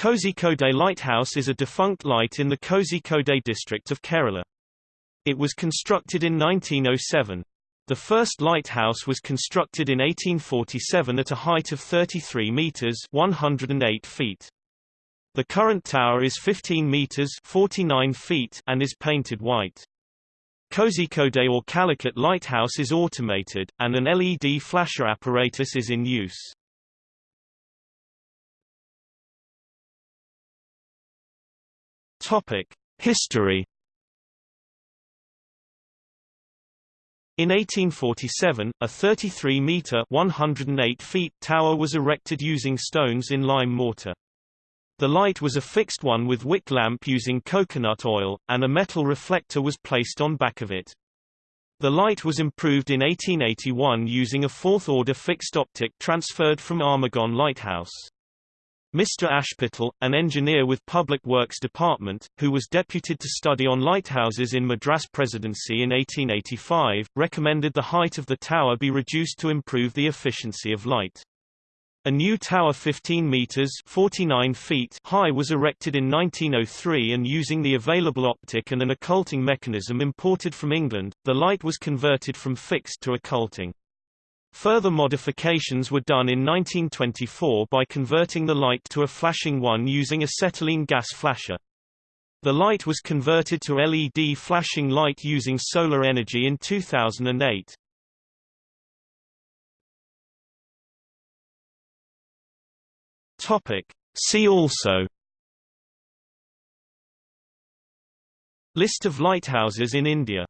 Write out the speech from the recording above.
Kozhikode Lighthouse is a defunct light in the Kozhikode district of Kerala. It was constructed in 1907. The first lighthouse was constructed in 1847 at a height of 33 meters (108 feet). The current tower is 15 meters (49 feet) and is painted white. Kozhikode or Calicut lighthouse is automated, and an LED flasher apparatus is in use. Topic: History. In 1847, a 33-meter (108 feet) tower was erected using stones in lime mortar. The light was a fixed one with wick lamp using coconut oil, and a metal reflector was placed on back of it. The light was improved in 1881 using a fourth-order fixed optic transferred from Armagon Lighthouse. Mr. Ashpital, an engineer with Public Works Department, who was deputed to study on lighthouses in Madras Presidency in 1885, recommended the height of the tower be reduced to improve the efficiency of light. A new tower 15 meters 49 feet high was erected in 1903 and using the available optic and an occulting mechanism imported from England, the light was converted from fixed to occulting. Further modifications were done in 1924 by converting the light to a flashing one using acetylene gas flasher. The light was converted to LED flashing light using solar energy in 2008. Topic. See also List of lighthouses in India